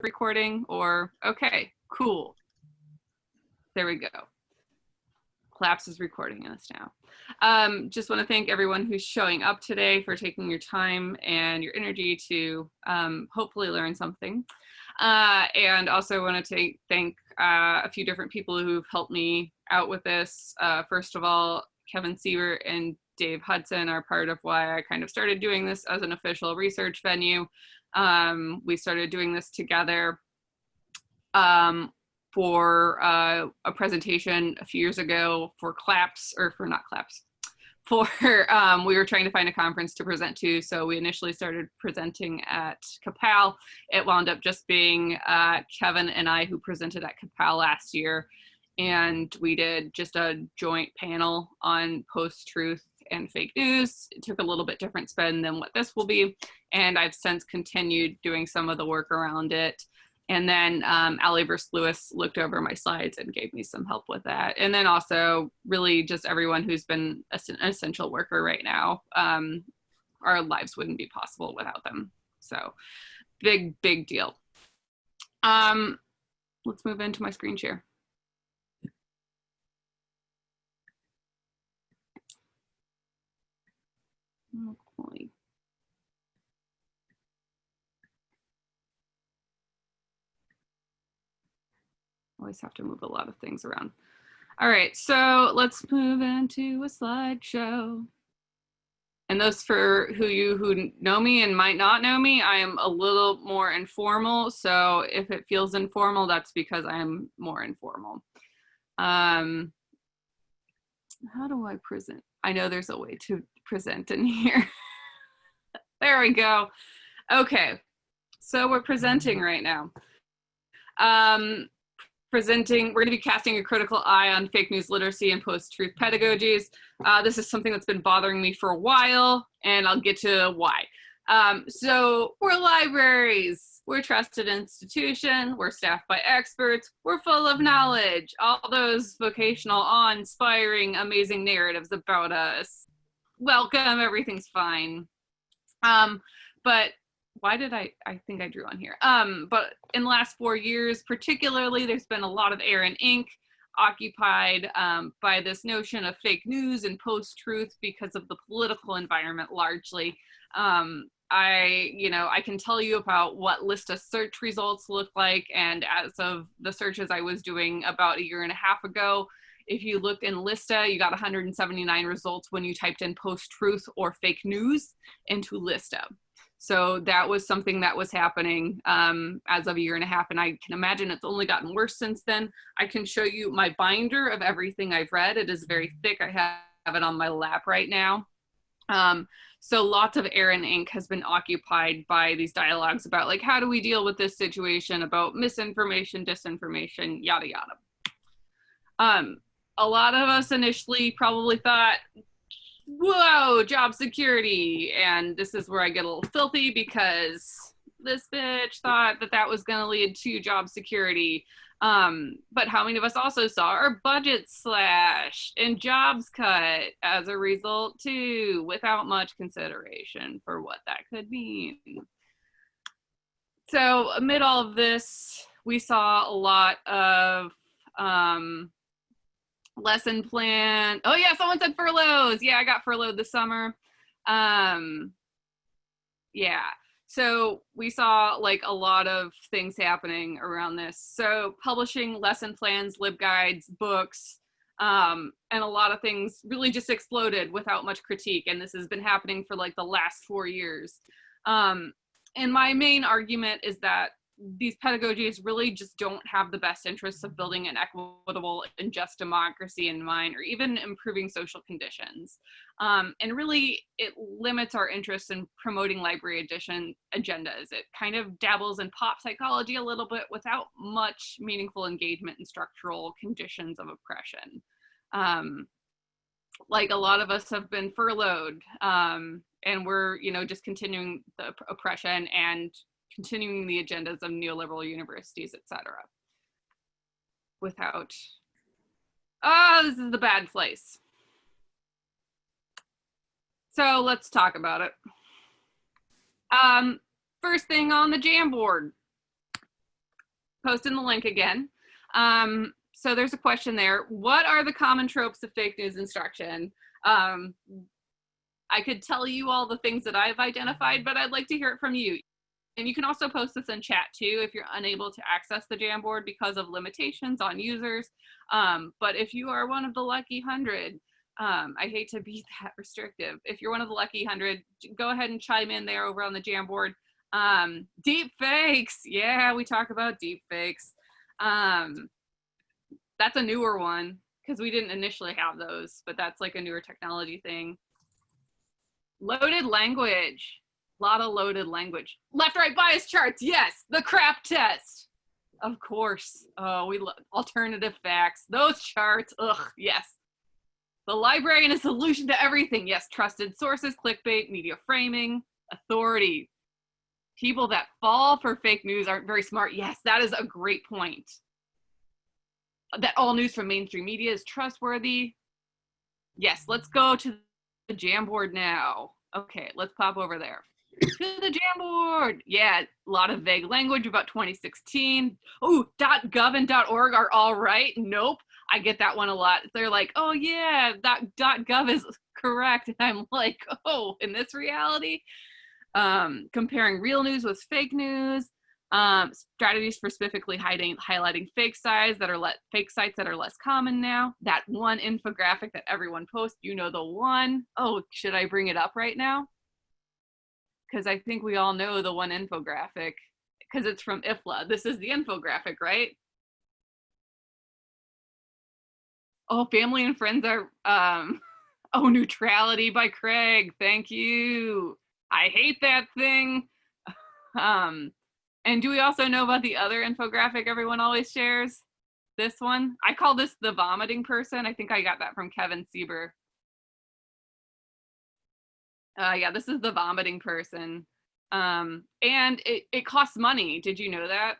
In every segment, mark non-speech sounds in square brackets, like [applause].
recording or, okay, cool. There we go. CLAPS is recording us now. Um, just want to thank everyone who's showing up today for taking your time and your energy to um, hopefully learn something. Uh, and also want to thank uh, a few different people who've helped me out with this. Uh, first of all, Kevin Seeber and Dave Hudson are part of why I kind of started doing this as an official research venue. Um, we started doing this together um, for uh, a presentation a few years ago for CLAPS, or for not CLAPS, [laughs] for, um, we were trying to find a conference to present to. So we initially started presenting at CAPAL. It wound up just being uh, Kevin and I who presented at CAPAL last year. And we did just a joint panel on post-truth and fake news. It took a little bit different spin than what this will be. And I've since continued doing some of the work around it. And then um, Ali Verse Lewis looked over my slides and gave me some help with that. And then also really just everyone who's been an essential worker right now. Um, our lives wouldn't be possible without them. So big, big deal. Um, let's move into my screen share. Okay. Always have to move a lot of things around. All right, so let's move into a slideshow. And those for who you who know me and might not know me, I am a little more informal. So if it feels informal, that's because I am more informal. Um, how do I present? I know there's a way to present in [laughs] here. There we go. Okay, so we're presenting right now. Um, presenting, we're gonna be casting a critical eye on fake news literacy and post-truth pedagogies. Uh, this is something that's been bothering me for a while, and I'll get to why. Um, so we're libraries, we're trusted institution, we're staffed by experts, we're full of knowledge, all those vocational, awe-inspiring, amazing narratives about us. Welcome, everything's fine. Um, but why did I, I think I drew on here. Um, but in the last four years, particularly, there's been a lot of air and ink occupied um, by this notion of fake news and post-truth because of the political environment largely. Um, I, you know, I can tell you about what LISTA search results look like. And as of the searches I was doing about a year and a half ago, if you looked in LISTA, you got 179 results when you typed in post-truth or fake news into LISTA. So that was something that was happening um, as of a year and a half. And I can imagine it's only gotten worse since then. I can show you my binder of everything I've read. It is very thick. I have it on my lap right now. Um, so lots of air and ink has been occupied by these dialogues about like, how do we deal with this situation about misinformation, disinformation, yada, yada. Um, a lot of us initially probably thought whoa, job security. And this is where I get a little filthy because this bitch thought that that was going to lead to job security. Um, but how many of us also saw our budget slashed and jobs cut as a result too, without much consideration for what that could mean. So amid all of this, we saw a lot of um, lesson plan. Oh yeah, someone said furloughs. Yeah, I got furloughed this summer. Um, yeah, so we saw like a lot of things happening around this. So publishing lesson plans, LibGuides, books, um, and a lot of things really just exploded without much critique. And this has been happening for like the last four years. Um, and my main argument is that these pedagogies really just don't have the best interests of building an equitable and just democracy in mind or even improving social conditions. Um, and really it limits our interest in promoting library edition agendas. It kind of dabbles in pop psychology a little bit without much meaningful engagement in structural conditions of oppression. Um, like a lot of us have been furloughed um, and we're, you know, just continuing the oppression and continuing the agendas of neoliberal universities, etc. Without, oh, this is the bad place. So let's talk about it. Um, first thing on the Jamboard. posting the link again. Um, so there's a question there. What are the common tropes of fake news instruction? Um, I could tell you all the things that I've identified, but I'd like to hear it from you. And you can also post this in chat too if you're unable to access the Jamboard because of limitations on users. Um, but if you are one of the lucky hundred, um, I hate to be [laughs] that restrictive. If you're one of the lucky hundred, go ahead and chime in there over on the Jamboard. Um, deep fakes. Yeah, we talk about deep fakes. Um, that's a newer one because we didn't initially have those, but that's like a newer technology thing. Loaded language. A lot of loaded language. Left right bias charts. Yes. The CRAAP test. Of course. Oh, we love alternative facts. Those charts. Ugh. Yes. The library and a solution to everything. Yes. Trusted sources, clickbait, media framing, authority. People that fall for fake news aren't very smart. Yes, that is a great point. That all news from mainstream media is trustworthy. Yes, let's go to the Jamboard now. Okay, let's pop over there. To the Jamboard. Yeah, a lot of vague language about 2016. Oh, .gov and .org are all right. Nope. I get that one a lot. They're like, oh yeah, that .gov is correct. And I'm like, oh, in this reality? Um, comparing real news with fake news um, strategies for specifically hiding, highlighting fake sites that are let fake sites that are less common now. That one infographic that everyone posts, you know the one. Oh, should I bring it up right now? Because I think we all know the one infographic because it's from IFLA. This is the infographic, right? Oh, family and friends are, um, [laughs] oh, neutrality by Craig. Thank you. I hate that thing. [laughs] Um, and do we also know about the other infographic everyone always shares? This one? I call this the vomiting person. I think I got that from Kevin Seeber. Uh, yeah, this is the vomiting person. Um, and it, it costs money. Did you know that?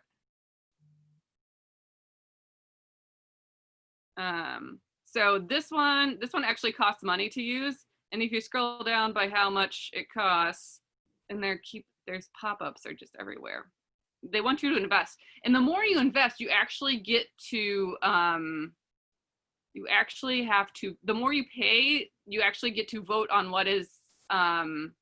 Um, so this one, this one actually costs money to use. And if you scroll down by how much it costs, and there keep there's pop-ups are just everywhere they want you to invest and the more you invest you actually get to um you actually have to the more you pay you actually get to vote on what is um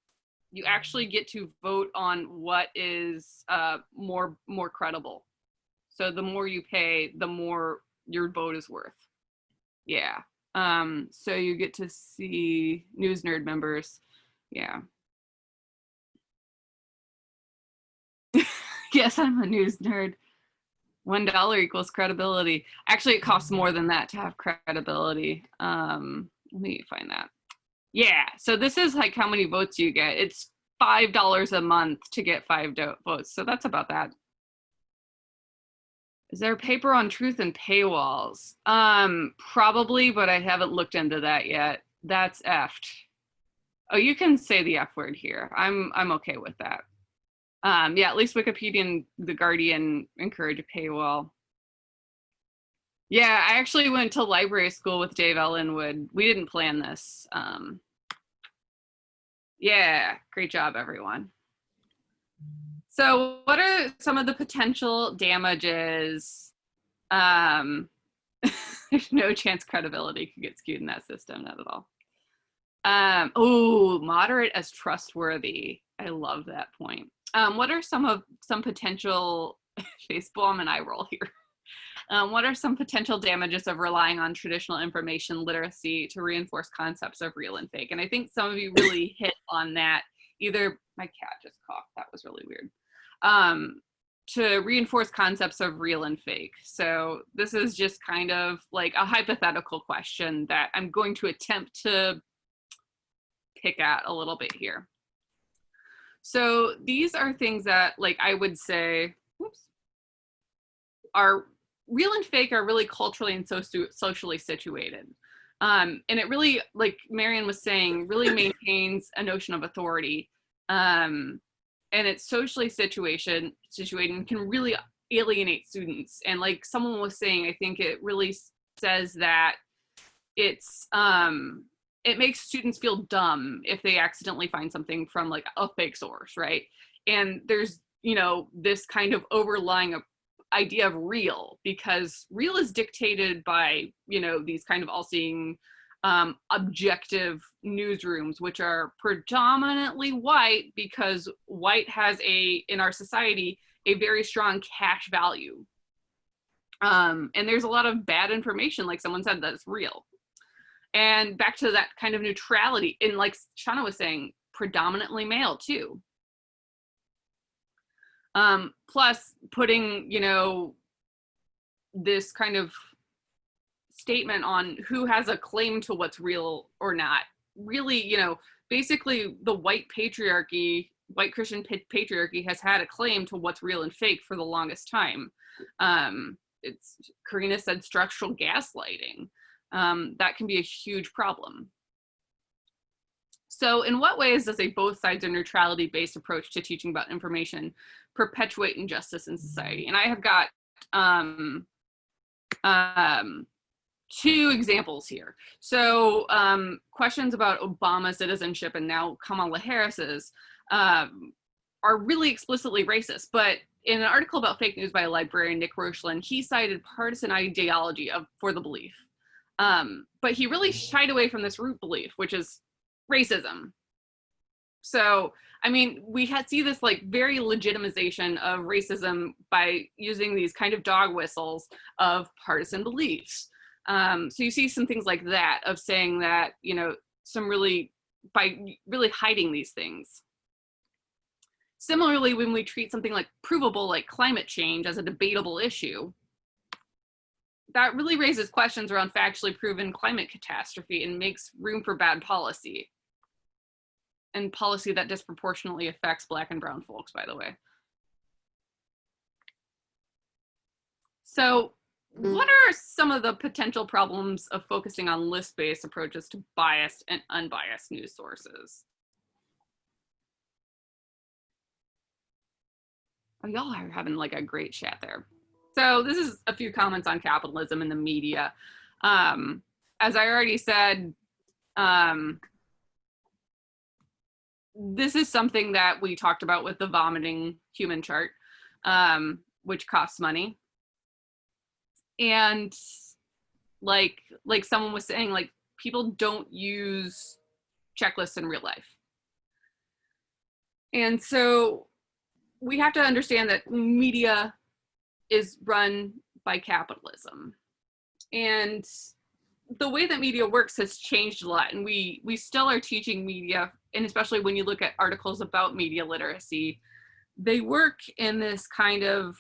you actually get to vote on what is uh more more credible so the more you pay the more your vote is worth yeah um so you get to see news nerd members yeah [laughs] yes, I'm a news nerd. One dollar equals credibility. Actually, it costs more than that to have credibility. Um, let me find that. Yeah, so this is like how many votes you get. It's five dollars a month to get five votes. So that's about that. Is there a paper on truth and paywalls? Um, probably, but I haven't looked into that yet. That's effed. Oh, you can say the F word here. I'm I'm okay with that. Um, yeah, at least Wikipedia and The Guardian encourage a paywall. Yeah, I actually went to library school with Dave Ellenwood. We didn't plan this. Um, yeah, great job, everyone. So what are some of the potential damages? Um, [laughs] there's no chance credibility could get skewed in that system, not at all. Um, oh, moderate as trustworthy. I love that point. Um, what are some of some potential [laughs] face bomb and eye roll here? Um, what are some potential damages of relying on traditional information literacy to reinforce concepts of real and fake? And I think some of you really [coughs] hit on that. Either my cat just coughed. That was really weird. Um, to reinforce concepts of real and fake. So this is just kind of like a hypothetical question that I'm going to attempt to pick at a little bit here. So these are things that like I would say whoops, are real and fake are really culturally and so socially situated. Um, and it really, like Marion was saying, really maintains a notion of authority. Um, and it's socially situation situated and can really alienate students. And like someone was saying, I think it really says that it's um, it makes students feel dumb if they accidentally find something from like a fake source, right? And there's, you know, this kind of overlying idea of real because real is dictated by you know these kind of all-seeing um, objective newsrooms which are predominantly white because white has a in our society a very strong cash value. Um, and there's a lot of bad information like someone said that's real. And back to that kind of neutrality and like shauna was saying predominantly male too um, plus putting, you know, this kind of statement on who has a claim to what's real or not. Really, you know, basically the white patriarchy, white Christian patriarchy has had a claim to what's real and fake for the longest time. Um, it's Karina said structural gaslighting. Um, that can be a huge problem. So in what ways does a both sides or neutrality based approach to teaching about information perpetuate injustice in society? And I have got um, um, two examples here. So um, questions about Obama citizenship and now Kamala Harris's um, are really explicitly racist. But in an article about fake news by a librarian, Nick Rochlin, he cited partisan ideology of for the belief. Um, but he really shied away from this root belief, which is racism. So, I mean, we had see this like very legitimization of racism by using these kind of dog whistles of partisan beliefs. Um, so you see some things like that of saying that, you know, some really, by really hiding these things. Similarly, when we treat something like provable, like climate change as a debatable issue, that really raises questions around factually proven climate catastrophe and makes room for bad policy and policy that disproportionately affects black and brown folks, by the way. So what are some of the potential problems of focusing on list-based approaches to biased and unbiased news sources? Oh, y'all are having like a great chat there. So this is a few comments on capitalism and the media. Um, as I already said, um, this is something that we talked about with the vomiting human chart, um, which costs money. And like like someone was saying, like people don't use checklists in real life. And so we have to understand that media is run by capitalism. And the way that media works has changed a lot and we we still are teaching media and especially when you look at articles about media literacy they work in this kind of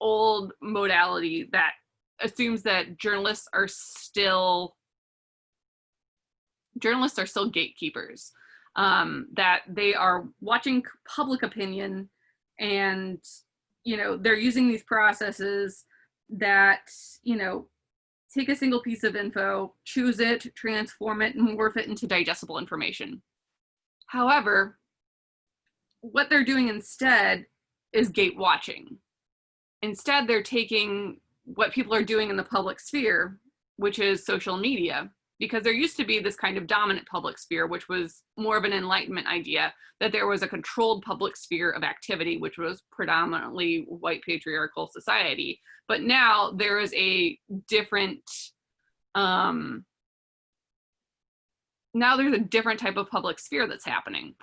old modality that assumes that journalists are still journalists are still gatekeepers um, that they are watching public opinion and you know they're using these processes that you know take a single piece of info, choose it, transform it, and morph it into digestible information. However, what they're doing instead is gate watching. Instead, they're taking what people are doing in the public sphere, which is social media, because there used to be this kind of dominant public sphere, which was more of an enlightenment idea that there was a controlled public sphere of activity, which was predominantly white patriarchal society. But now there is a different, um, now there's a different type of public sphere that's happening.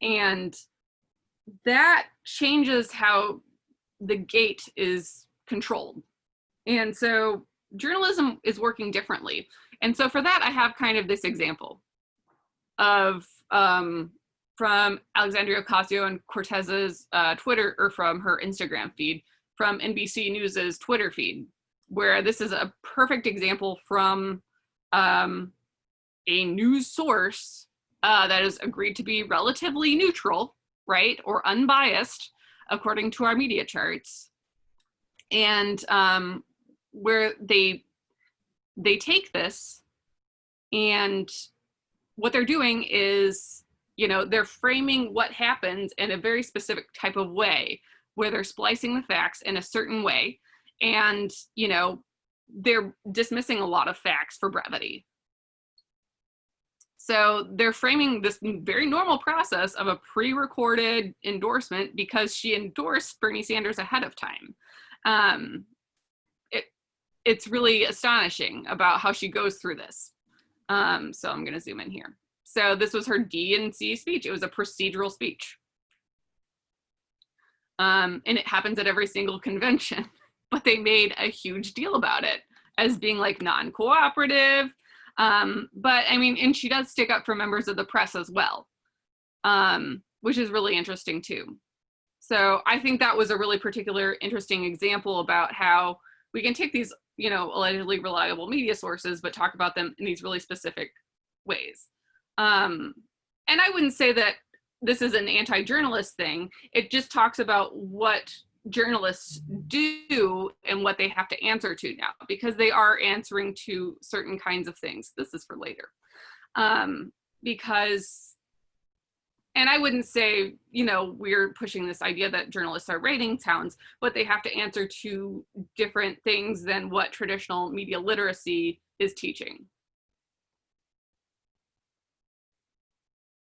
And that changes how the gate is controlled. And so journalism is working differently. And so for that, I have kind of this example of um, from Alexandria Ocasio and Cortez's uh, Twitter or from her Instagram feed, from NBC News's Twitter feed, where this is a perfect example from um, a news source uh, that is agreed to be relatively neutral, right, or unbiased, according to our media charts, and um, where they they take this and what they're doing is, you know, they're framing what happens in a very specific type of way where they're splicing the facts in a certain way. And, you know, they're dismissing a lot of facts for brevity. So they're framing this very normal process of a pre-recorded endorsement because she endorsed Bernie Sanders ahead of time. Um, it's really astonishing about how she goes through this. Um, so I'm gonna zoom in here. So this was her DNC speech. It was a procedural speech. Um, and it happens at every single convention, [laughs] but they made a huge deal about it as being like non-cooperative. Um, but I mean, and she does stick up for members of the press as well, um, which is really interesting too. So I think that was a really particular interesting example about how we can take these, you know, allegedly reliable media sources, but talk about them in these really specific ways. Um, and I wouldn't say that this is an anti-journalist thing. It just talks about what journalists do and what they have to answer to now because they are answering to certain kinds of things. This is for later. Um, because, and I wouldn't say, you know, we're pushing this idea that journalists are ratings towns, but they have to answer to different things than what traditional media literacy is teaching.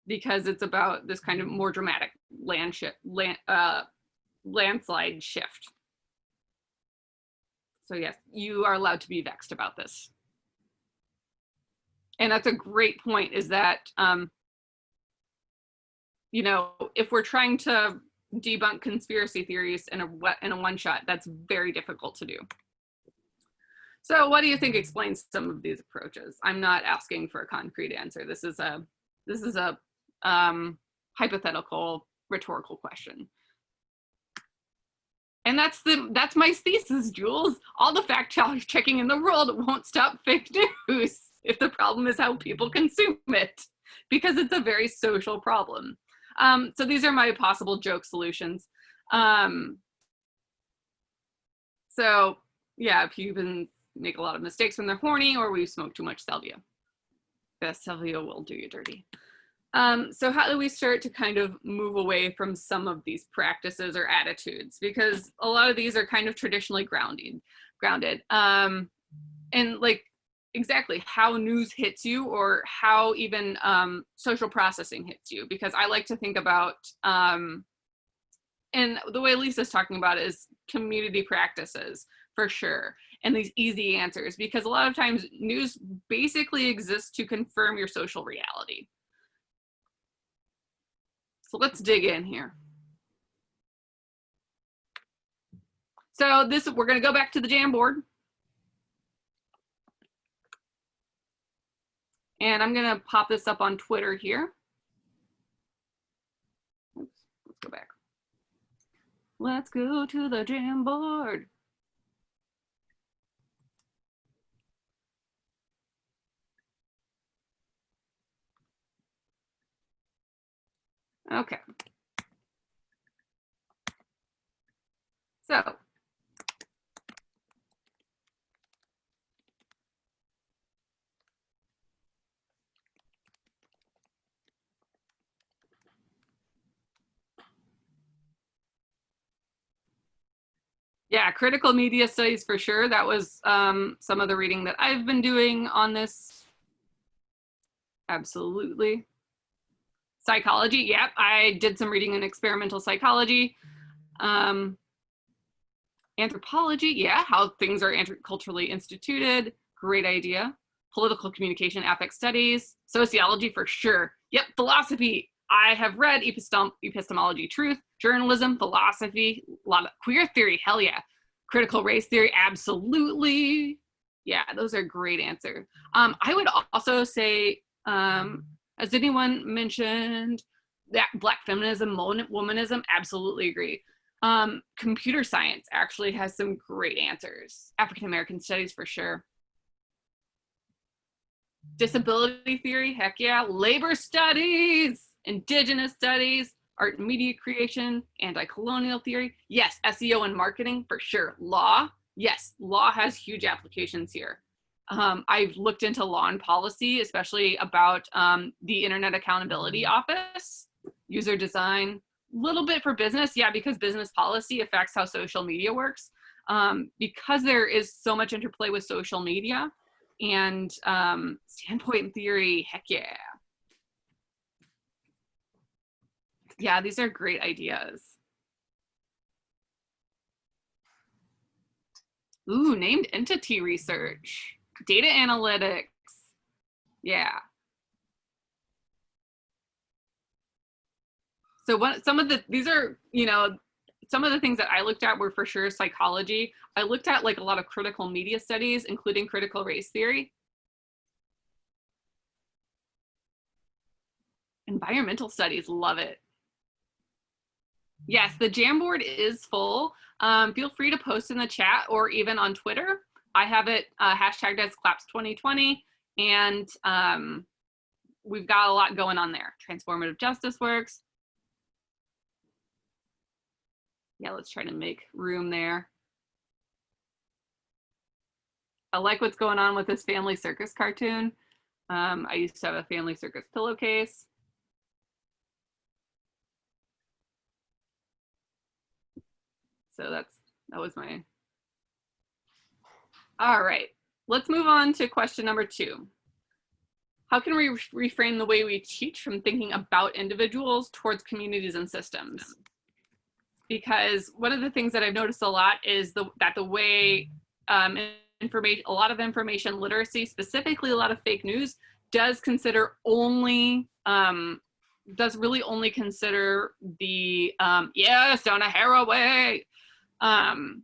Because it's about this kind of more dramatic land shift, land, uh, landslide shift. So yes, you are allowed to be vexed about this. And that's a great point is that, um, you know, if we're trying to debunk conspiracy theories in a, in a one shot, that's very difficult to do. So what do you think explains some of these approaches? I'm not asking for a concrete answer. This is a, this is a um, hypothetical rhetorical question. And that's the that's my thesis, Jules. All the fact checking in the world won't stop fake news if the problem is how people consume it, because it's a very social problem. Um, so these are my possible joke solutions. Um, so yeah, people make a lot of mistakes when they're horny or we smoke too much salvia. The salvia will do you dirty. Um, so how do we start to kind of move away from some of these practices or attitudes? Because a lot of these are kind of traditionally grounded, grounded. Um, and like exactly how news hits you or how even um, social processing hits you. Because I like to think about, um, and the way Lisa's talking about it is community practices for sure and these easy answers because a lot of times news basically exists to confirm your social reality so let's dig in here. So this, we're gonna go back to the Jamboard. And I'm gonna pop this up on Twitter here. Oops, let's go back. Let's go to the Jamboard. Okay. So Yeah, critical media studies for sure. That was um, some of the reading that I've been doing on this. Absolutely. Psychology, yep, I did some reading in experimental psychology. Um, anthropology, yeah, how things are culturally instituted, great idea. Political communication, affect studies, sociology for sure. Yep, philosophy, I have read epistem epistemology, truth, journalism, philosophy, a lot of queer theory, hell yeah. Critical race theory, absolutely. Yeah, those are great answers. Um, I would also say um, as anyone mentioned, that black feminism, womanism, absolutely agree. Um, computer science actually has some great answers. African American studies for sure. Disability theory, heck yeah. Labor studies, indigenous studies, art and media creation, anti-colonial theory. Yes, SEO and marketing for sure. Law, yes, law has huge applications here. Um, I've looked into law and policy, especially about um, the Internet Accountability Office, user design, a little bit for business. Yeah, because business policy affects how social media works. Um, because there is so much interplay with social media and um, standpoint theory, heck yeah. Yeah, these are great ideas. Ooh, named entity research, data analytics. Yeah. So what some of the these are, you know, some of the things that I looked at were for sure psychology. I looked at like a lot of critical media studies, including critical race theory. Environmental studies, love it. Yes, the Jamboard is full. Um, feel free to post in the chat or even on Twitter. I have it uh, hashtagged as CLAPS 2020 and um, we've got a lot going on there. Transformative justice works. Yeah, let's try to make room there. I like what's going on with this family circus cartoon. Um, I used to have a family circus pillowcase. So that's, that was my, all right. Let's move on to question number two. How can we reframe the way we teach from thinking about individuals towards communities and systems? Because one of the things that I've noticed a lot is the, that the way um, information, a lot of information literacy, specifically a lot of fake news, does consider only um, does really only consider the um, yes Donna Haraway um,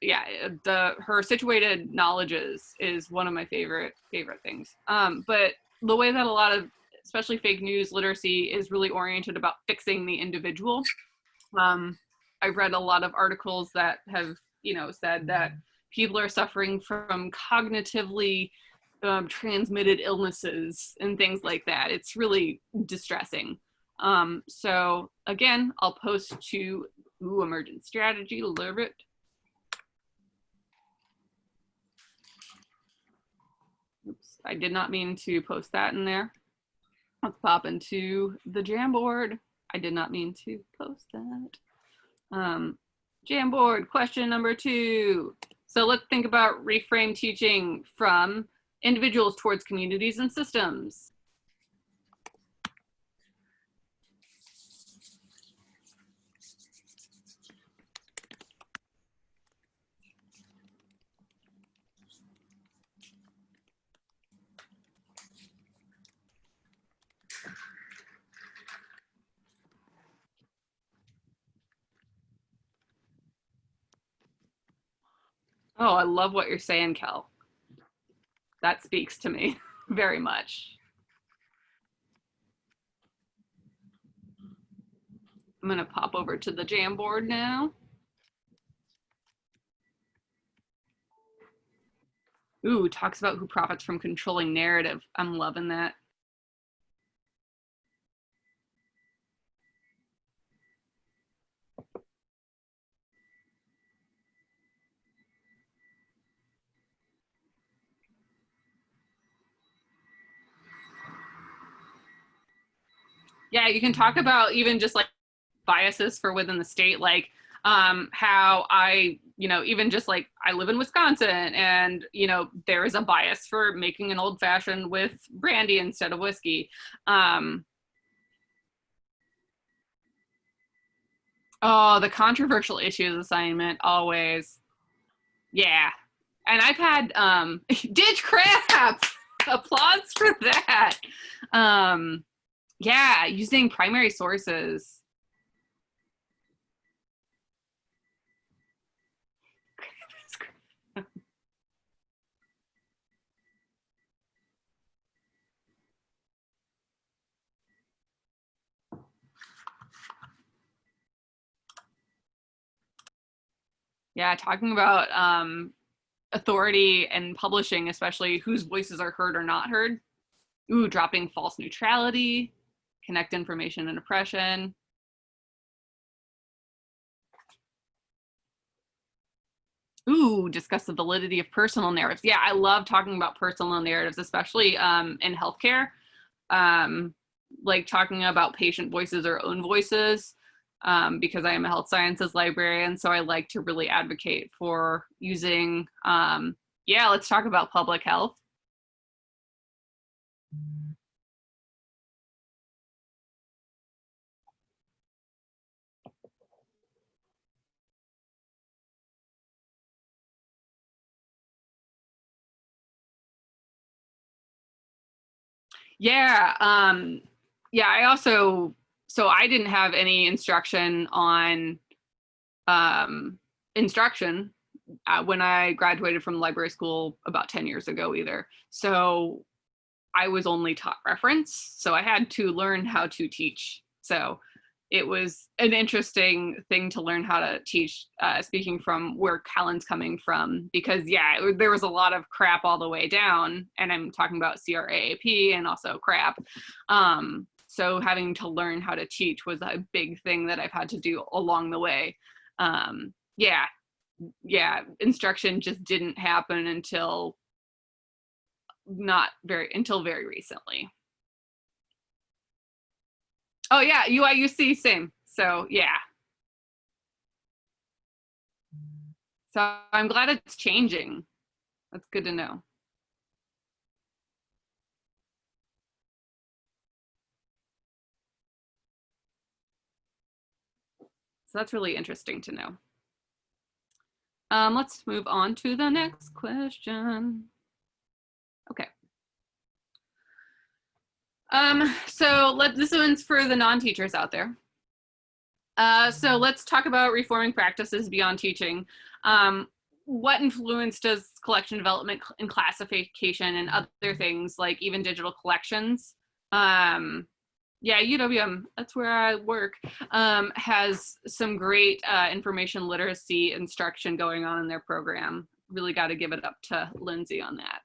yeah, the her situated knowledges is one of my favorite favorite things. Um, but the way that a lot of especially fake news literacy is really oriented about fixing the individual. Um, I've read a lot of articles that have you know said that people are suffering from cognitively um, transmitted illnesses and things like that. It's really distressing. Um, so again, I'll post to Ooh, emergent strategy, love it. Oops, I did not mean to post that in there. Let's pop into the Jamboard. I did not mean to post that. Um, Jamboard, question number two. So let's think about reframe teaching from individuals towards communities and systems. Oh, I love what you're saying, Kel. That speaks to me [laughs] very much. I'm gonna pop over to the Jamboard now. Ooh, talks about who profits from controlling narrative. I'm loving that. Yeah, you can talk about even just like biases for within the state, like um, how I, you know, even just like I live in Wisconsin and, you know, there is a bias for making an old fashioned with brandy instead of whiskey. Um, oh, the controversial issues assignment, always. Yeah. And I've had um, [laughs] ditch crap. Applause for that. Um, yeah, using primary sources. yeah, talking about um, authority and publishing, especially whose voices are heard or not heard. Ooh, dropping false neutrality connect information and oppression. Ooh, discuss the validity of personal narratives. Yeah, I love talking about personal narratives, especially um, in healthcare. Um, like talking about patient voices or own voices um, because I am a health sciences librarian. So I like to really advocate for using, um, yeah, let's talk about public health. Yeah, um, yeah, I also, so I didn't have any instruction on um, instruction uh, when I graduated from library school about 10 years ago either. So I was only taught reference. So I had to learn how to teach. So it was an interesting thing to learn how to teach, uh, speaking from where Callan's coming from, because yeah, it, there was a lot of crap all the way down, and I'm talking about CRAAP and also crap. Um, so having to learn how to teach was a big thing that I've had to do along the way. Um, yeah, yeah, instruction just didn't happen until not very, until very recently. Oh yeah, UIUC, same. So yeah. So I'm glad it's changing. That's good to know. So that's really interesting to know. Um, let's move on to the next question. Okay. Um, so let, this one's for the non-teachers out there. Uh, so let's talk about reforming practices beyond teaching. Um, what influence does collection development and classification and other things like even digital collections? Um, yeah, UWM, that's where I work, um, has some great uh, information literacy instruction going on in their program. Really got to give it up to Lindsay on that.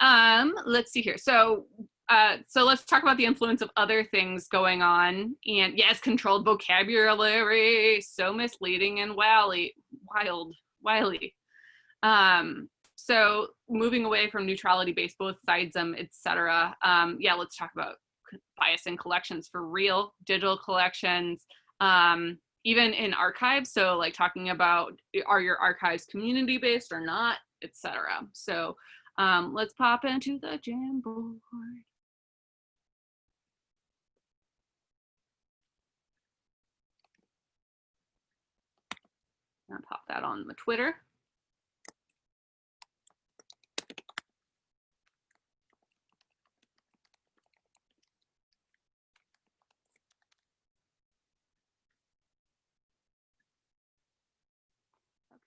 Um, let's see here. So uh, so let's talk about the influence of other things going on. And yes, controlled vocabulary, so misleading and wily, wild, wily. Um, so moving away from neutrality-based, both sides sidesism, etc. Um, yeah, let's talk about bias in collections for real, digital collections, um, even in archives. So like talking about are your archives community-based or not, etc. So um, let's pop into the Jamboard. I'll pop that on the Twitter.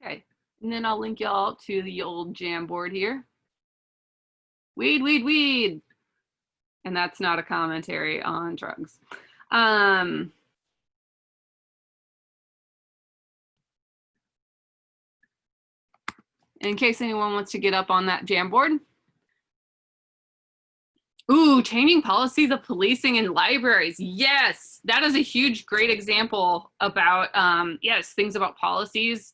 Okay, and then I'll link y'all to the old Jamboard here. Weed, weed, weed. And that's not a commentary on drugs. Um, in case anyone wants to get up on that Jamboard. Ooh, changing policies of policing in libraries. Yes, that is a huge, great example about, um, yes, things about policies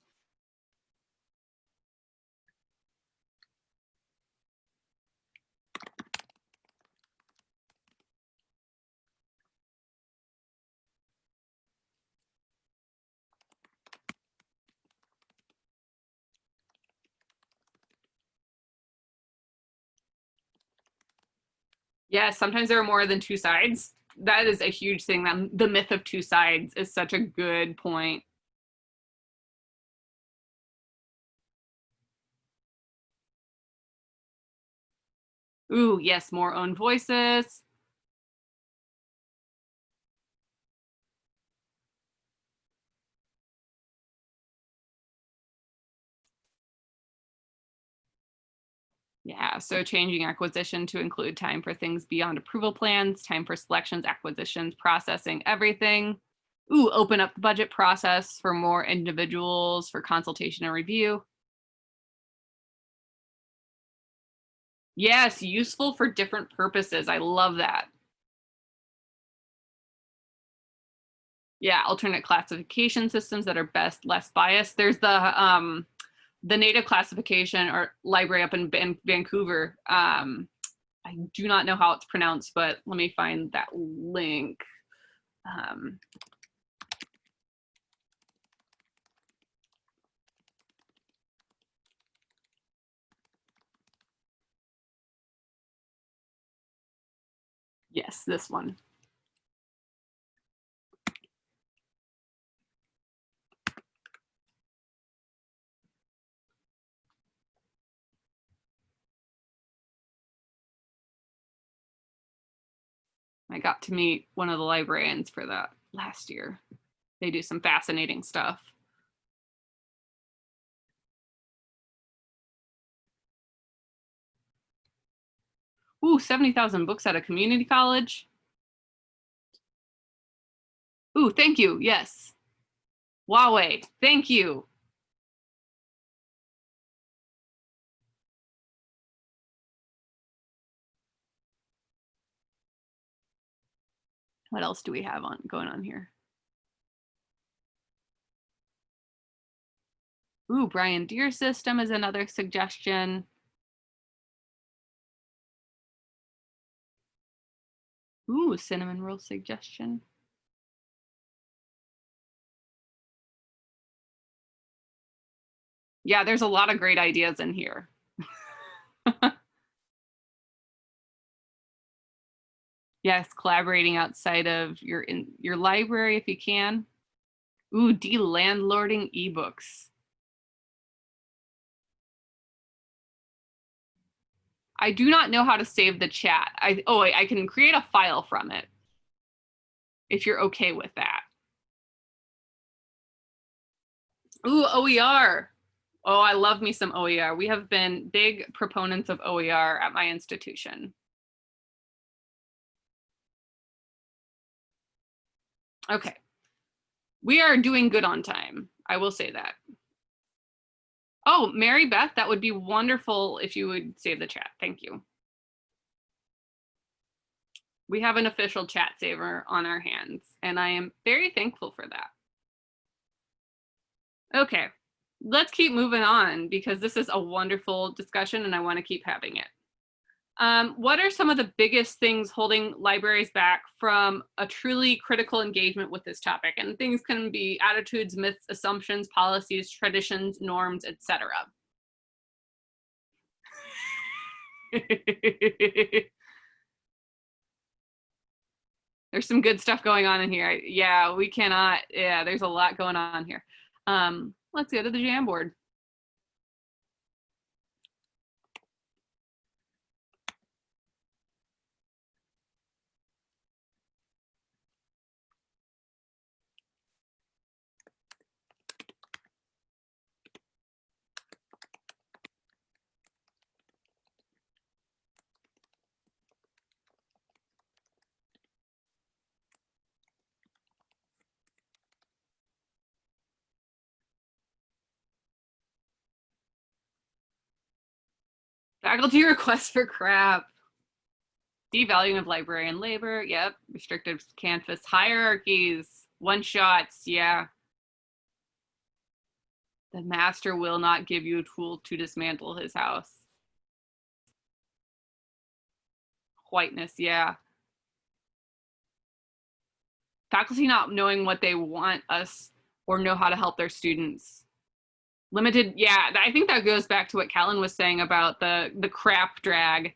Yeah, sometimes there are more than two sides. That is a huge thing. That the myth of two sides is such a good point. Ooh, yes, more own voices. Yeah, so changing acquisition to include time for things beyond approval plans, time for selections, acquisitions, processing, everything. Ooh, open up the budget process for more individuals for consultation and review. Yes, useful for different purposes. I love that. Yeah, alternate classification systems that are best, less biased. There's the um, the native classification or library up in Van Vancouver. Um, I do not know how it's pronounced, but let me find that link. Um, yes, this one. I got to meet one of the librarians for that last year. They do some fascinating stuff. Ooh, 70,000 books at a community college. Ooh, thank you. Yes. Huawei, thank you. What else do we have on going on here? Ooh, Brian Deer system is another suggestion. Ooh, cinnamon roll suggestion. Yeah, there's a lot of great ideas in here. [laughs] yes, collaborating outside of your in your library if you can. Ooh, de-landlording ebooks. I do not know how to save the chat. I oh I can create a file from it. If you're okay with that. Ooh, OER. Oh, I love me some OER. We have been big proponents of OER at my institution. Okay. We are doing good on time. I will say that. Oh, Mary Beth, that would be wonderful if you would save the chat. Thank you. We have an official chat saver on our hands, and I am very thankful for that. Okay, let's keep moving on because this is a wonderful discussion and I want to keep having it. Um, what are some of the biggest things holding libraries back from a truly critical engagement with this topic? And things can be attitudes, myths, assumptions, policies, traditions, norms, etc. [laughs] there's some good stuff going on in here. Yeah, we cannot, yeah, there's a lot going on here. Um, let's go to the Jamboard. Faculty [laughs] requests for CRAAP. Devaluing of librarian labor. Yep. Restricted campus hierarchies. One shots. Yeah. The master will not give you a tool to dismantle his house. Whiteness. Yeah. Faculty not knowing what they want us or know how to help their students limited yeah i think that goes back to what Callan was saying about the the crap drag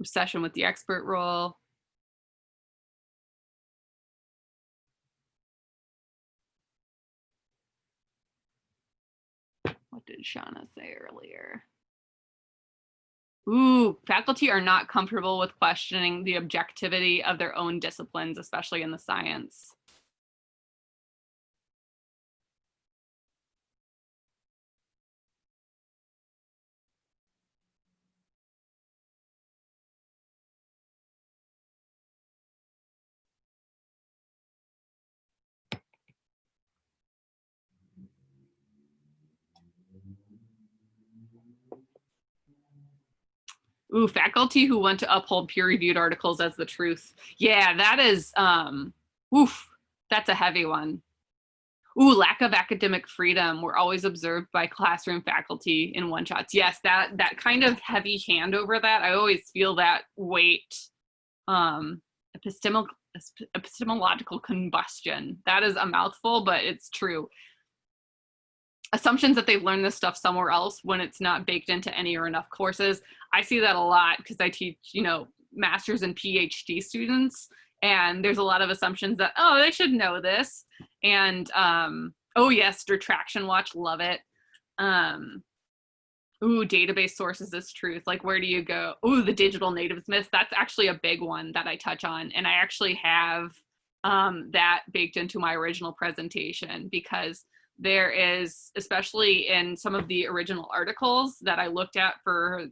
obsession with the expert role what did shauna say earlier Ooh, faculty are not comfortable with questioning the objectivity of their own disciplines, especially in the science. Ooh, faculty who want to uphold peer-reviewed articles as the truth. Yeah, that is, um, oof, that's a heavy one. Ooh, lack of academic freedom. We're always observed by classroom faculty in one-shots. Yes, that that kind of heavy hand over that. I always feel that weight. Um, epistemol epistemological combustion. That is a mouthful, but it's true assumptions that they've learned this stuff somewhere else when it's not baked into any or enough courses. I see that a lot because I teach, you know, master's and PhD students and there's a lot of assumptions that, oh, they should know this. And, um, oh yes, retraction watch, love it. Um, ooh, database sources is truth. Like, where do you go? Ooh, the digital natives myth. That's actually a big one that I touch on. And I actually have um, that baked into my original presentation because there is, especially in some of the original articles that I looked at for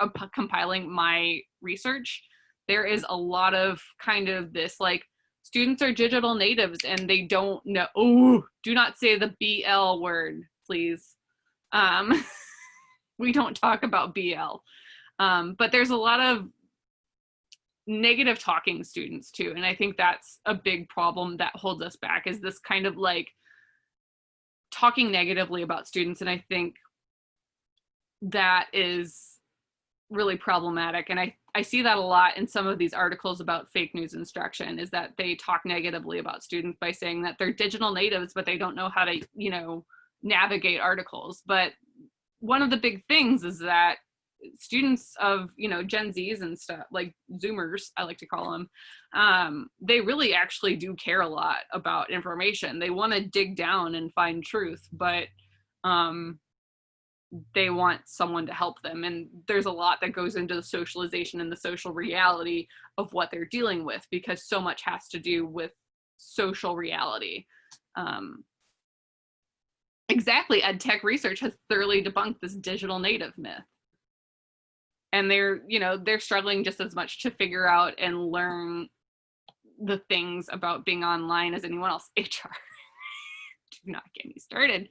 uh, compiling my research, there is a lot of kind of this like students are digital natives and they don't know. Oh, do not say the BL word, please. Um, [laughs] we don't talk about BL. Um, but there's a lot of negative talking students too. And I think that's a big problem that holds us back is this kind of like talking negatively about students. And I think that is really problematic. And I, I see that a lot in some of these articles about fake news instruction is that they talk negatively about students by saying that they're digital natives, but they don't know how to, you know, navigate articles. But one of the big things is that students of you know gen z's and stuff like zoomers i like to call them um, they really actually do care a lot about information they want to dig down and find truth but um, they want someone to help them and there's a lot that goes into the socialization and the social reality of what they're dealing with because so much has to do with social reality. Um, exactly ed tech research has thoroughly debunked this digital native myth. And they're you know they're struggling just as much to figure out and learn the things about being online as anyone else. [laughs] Hr [laughs] do not get me started.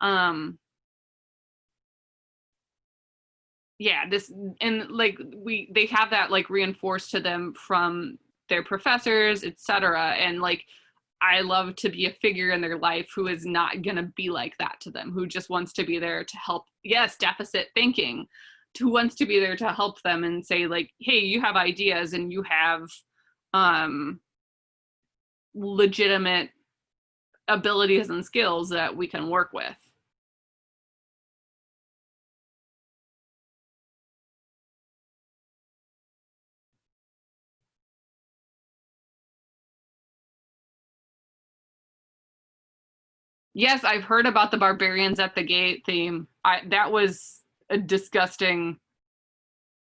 Um yeah this and like we they have that like reinforced to them from their professors etc and like I love to be a figure in their life who is not going to be like that to them, who just wants to be there to help. Yes, deficit thinking, who wants to be there to help them and say like, hey, you have ideas and you have um, legitimate abilities and skills that we can work with. Yes, I've heard about the barbarians at the gate theme. I that was a disgusting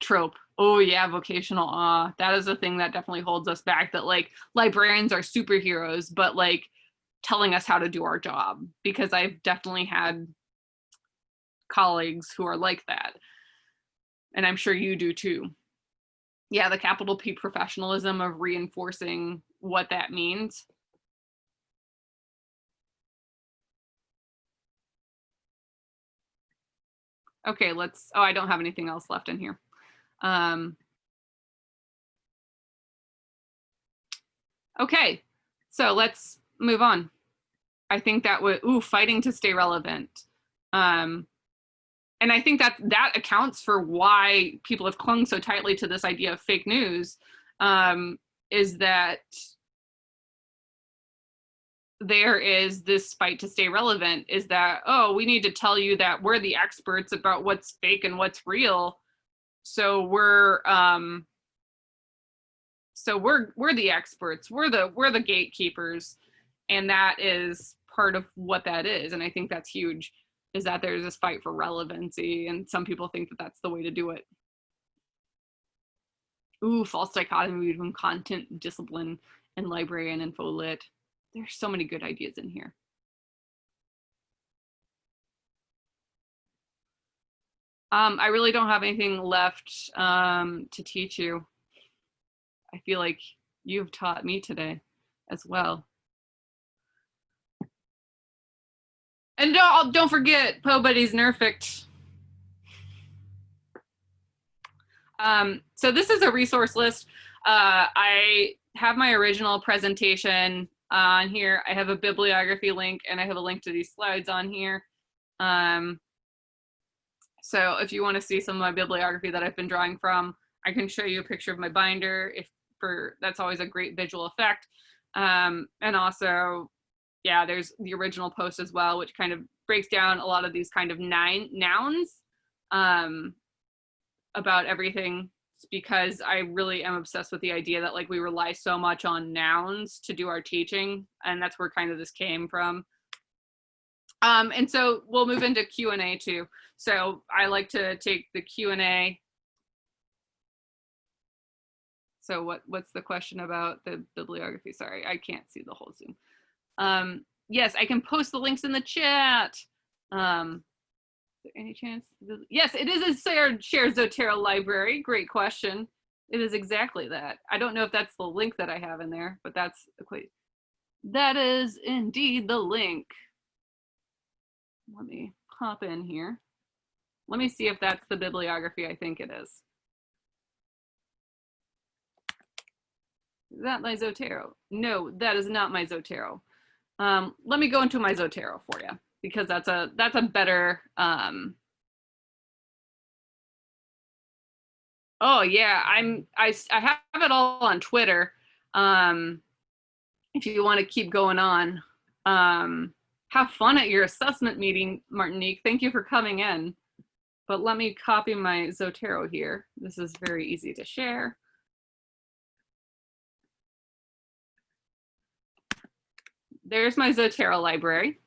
trope. Oh yeah, vocational awe. That is a thing that definitely holds us back that like librarians are superheroes, but like telling us how to do our job because I've definitely had colleagues who are like that. And I'm sure you do too. Yeah, the capital P professionalism of reinforcing what that means Okay, let's, oh, I don't have anything else left in here. Um, okay, so let's move on. I think that would, ooh, fighting to stay relevant. Um, and I think that that accounts for why people have clung so tightly to this idea of fake news um, is that there is this fight to stay relevant is that, oh, we need to tell you that we're the experts about what's fake and what's real. So we're um so we're we're the experts. We're the we're the gatekeepers. And that is part of what that is. And I think that's huge is that there's this fight for relevancy and some people think that that's the way to do it. Ooh, false dichotomy between content, discipline, and library and info lit there's so many good ideas in here. Um, I really don't have anything left um, to teach you. I feel like you've taught me today as well. And don't, don't forget, Po Buddy's Nerfect. Um, so this is a resource list. Uh, I have my original presentation on here. I have a bibliography link and I have a link to these slides on here. Um, so if you want to see some of my bibliography that I've been drawing from, I can show you a picture of my binder if for that's always a great visual effect. Um, and also, yeah, there's the original post as well, which kind of breaks down a lot of these kind of nine nouns um, about everything because I really am obsessed with the idea that like we rely so much on nouns to do our teaching and that's where kind of this came from. Um, and so we'll move into Q and A too. So I like to take the Q and A. So what what's the question about the bibliography? Sorry, I can't see the whole Zoom. Um, yes, I can post the links in the chat. Um, any chance? Yes, it is a shared, Zotero library. Great question. It is exactly that. I don't know if that's the link that I have in there, but that's equate. That is indeed the link. Let me hop in here. Let me see if that's the bibliography I think it is. Is that my Zotero? No, that is not my Zotero. Um, let me go into my Zotero for you because that's a that's a better um, Oh yeah, I'm I I have it all on Twitter. Um, if you want to keep going on, um, have fun at your assessment meeting, Martinique. Thank you for coming in. But let me copy my Zotero here. This is very easy to share. There's my Zotero library.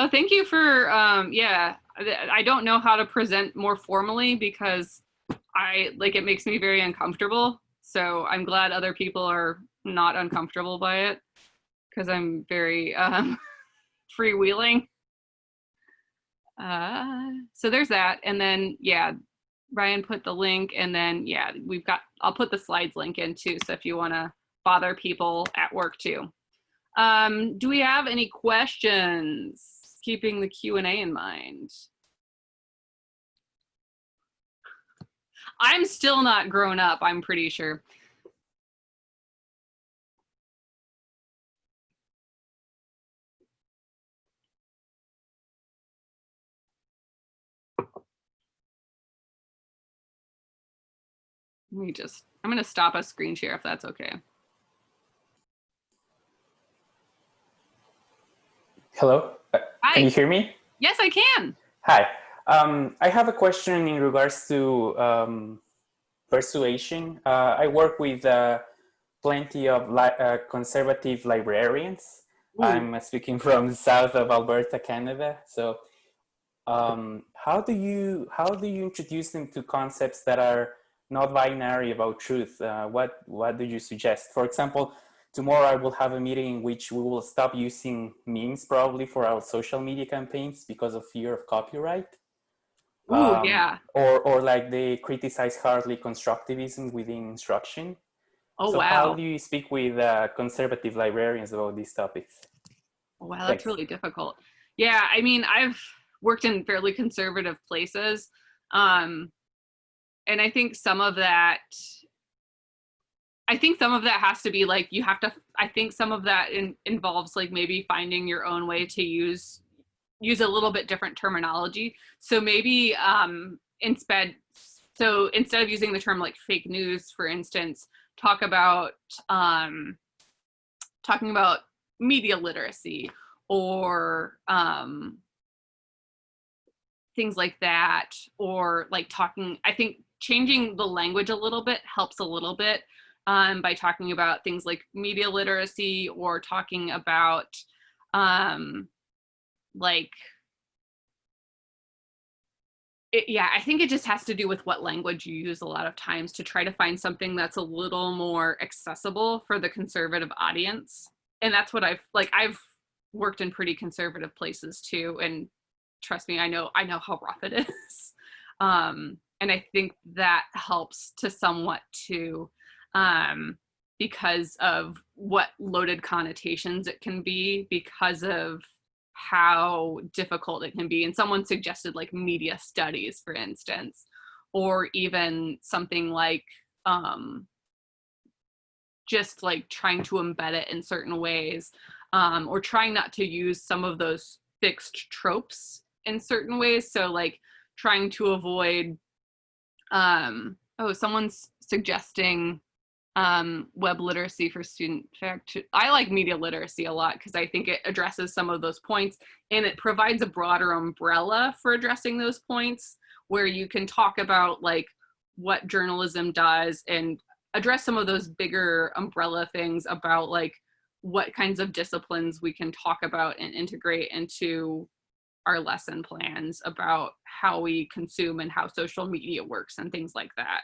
Oh, thank you for, um, yeah, I don't know how to present more formally because I, like, it makes me very uncomfortable. So I'm glad other people are not uncomfortable by it because I'm very um, [laughs] freewheeling. Uh, so there's that. And then, yeah, Ryan put the link and then, yeah, we've got, I'll put the slides link in too. So if you want to bother people at work too. Um, do we have any questions? Keeping the Q&A in mind. I'm still not grown up, I'm pretty sure. Let me just, I'm gonna stop a screen share if that's okay. Hello? Hi. Can you hear me? Yes, I can. Hi. Um, I have a question in regards to um, persuasion. Uh, I work with uh, plenty of li uh, conservative librarians. Ooh. I'm speaking [laughs] from the south of Alberta, Canada. So um, how do you how do you introduce them to concepts that are not binary about truth? Uh, what what do you suggest? For example, Tomorrow I will have a meeting in which we will stop using memes probably for our social media campaigns because of fear of copyright. Ooh, um, yeah. Or, or like they criticize hardly constructivism within instruction. Oh, so wow. how do you speak with uh, conservative librarians about these topics? Oh, wow, that's Thanks. really difficult. Yeah, I mean, I've worked in fairly conservative places. Um, and I think some of that I think some of that has to be like you have to. I think some of that in, involves like maybe finding your own way to use use a little bit different terminology. So maybe um, instead, so instead of using the term like fake news, for instance, talk about um, talking about media literacy or um, things like that, or like talking. I think changing the language a little bit helps a little bit um, by talking about things like media literacy or talking about um, like it, yeah, I think it just has to do with what language you use a lot of times to try to find something that's a little more accessible for the conservative audience. And that's what I've like I've worked in pretty conservative places too and trust me, I know I know how rough it [laughs] is. Um, and I think that helps to somewhat to um, because of what loaded connotations it can be because of how difficult it can be. And someone suggested like media studies, for instance, or even something like um, just like trying to embed it in certain ways um, or trying not to use some of those fixed tropes in certain ways. So like trying to avoid, um, oh, someone's suggesting um, web literacy for student fact. I like media literacy a lot because I think it addresses some of those points and it provides a broader umbrella for addressing those points where you can talk about like what journalism does and address some of those bigger umbrella things about like what kinds of disciplines we can talk about and integrate into our lesson plans about how we consume and how social media works and things like that.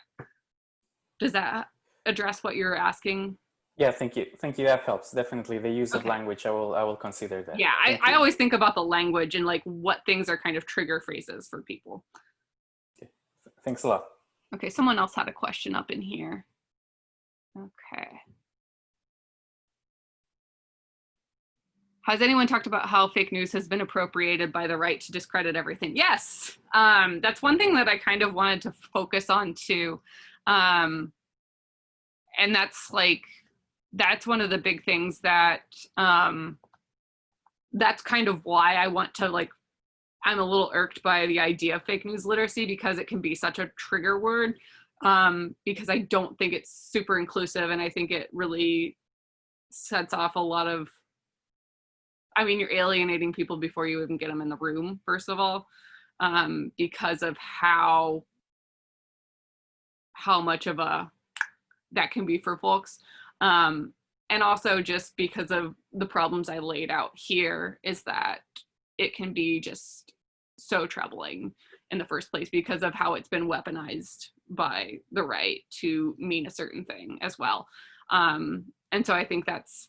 Does that address what you're asking? Yeah, thank you. Thank you. That helps. Definitely the use Okay. of language. I will, I will consider that. Yeah, I, I always think about the language and like what things are kind of trigger phrases for people. Okay. Thanks a lot. Okay, someone else had a question up in here. Okay. Has anyone talked about how fake news has been appropriated by the right to discredit everything? Yes, um, that's one thing that I kind of wanted to focus on too. Um, and that's like, that's one of the big things that, um, that's kind of why I want to like I'm a little irked by the idea of fake news literacy because it can be such a trigger word um, because I don't think it's super inclusive and I think it really sets off a lot of, I mean, you're alienating people before you even get them in the room, first of all, um, because of how, how much of a, that can be for folks. Um, and also just because of the problems I laid out here is that it can be just so troubling in the first place because of how it's been weaponized by the right to mean a certain thing as well. Um, and so I think that's